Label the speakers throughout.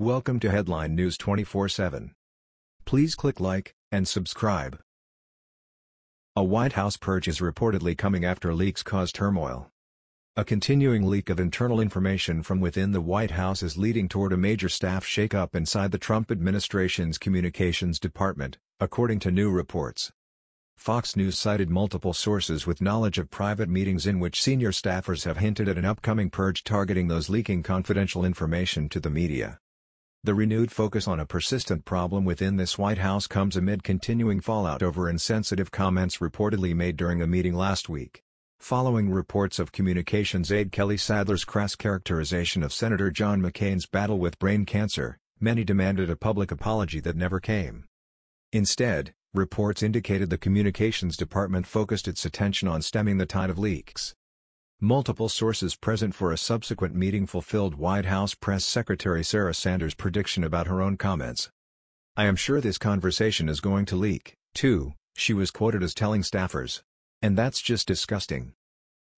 Speaker 1: Welcome to Headline News 24/7. Please click like and subscribe. A White House purge is reportedly coming after leaks cause turmoil. A continuing leak of internal information from within the White House is leading toward a major staff shakeup inside the Trump administration's communications department, according to new reports. Fox News cited multiple sources with knowledge of private meetings in which senior staffers have hinted at an upcoming purge targeting those leaking confidential information to the media. The renewed focus on a persistent problem within this White House comes amid continuing fallout over insensitive comments reportedly made during a meeting last week. Following reports of communications aide Kelly Sadler's crass characterization of Senator John McCain's battle with brain cancer, many demanded a public apology that never came. Instead, reports indicated the communications department focused its attention on stemming the tide of leaks. Multiple sources present for a subsequent meeting fulfilled White House Press Secretary Sarah Sanders' prediction about her own comments. I am sure this conversation is going to leak, too, she was quoted as telling staffers. And that's just disgusting.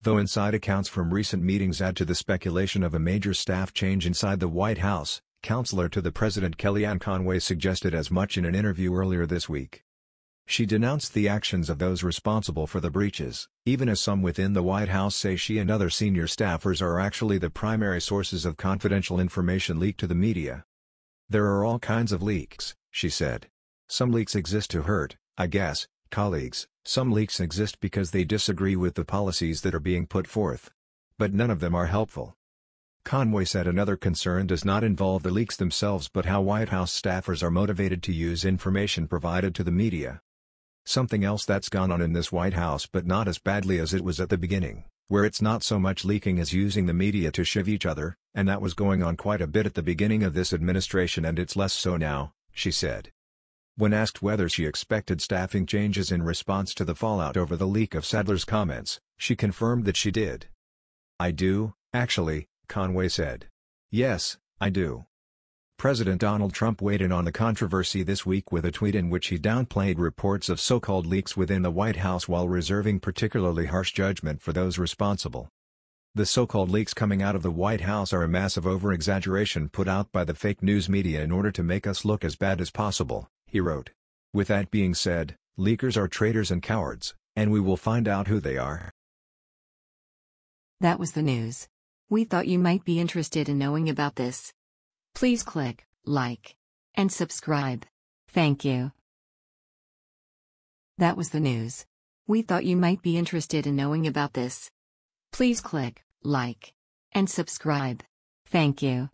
Speaker 1: Though inside accounts from recent meetings add to the speculation of a major staff change inside the White House, counselor to the president Kellyanne Conway suggested as much in an interview earlier this week. She denounced the actions of those responsible for the breaches, even as some within the White House say she and other senior staffers are actually the primary sources of confidential information leaked to the media. There are all kinds of leaks, she said. Some leaks exist to hurt, I guess, colleagues, some leaks exist because they disagree with the policies that are being put forth. But none of them are helpful. Conway said another concern does not involve the leaks themselves but how White House staffers are motivated to use information provided to the media. Something else that's gone on in this White House but not as badly as it was at the beginning, where it's not so much leaking as using the media to shiv each other, and that was going on quite a bit at the beginning of this administration and it's less so now, she said. When asked whether she expected staffing changes in response to the fallout over the leak of Sadler's comments, she confirmed that she did. I do, actually, Conway said. Yes, I do. President Donald Trump weighed in on the controversy this week with a tweet in which he downplayed reports of so-called leaks within the White House while reserving particularly harsh judgment for those responsible. The so-called leaks coming out of the White House are a massive over-exaggeration put out by the fake news media in order to make us look as bad as possible, he wrote. With that being said, leakers are traitors and cowards, and we will find out who they are.
Speaker 2: That was the news. We thought you might be interested in knowing about this. Please click like and subscribe. Thank you. That was the news. We thought you might be interested in knowing about this. Please click like and subscribe. Thank you.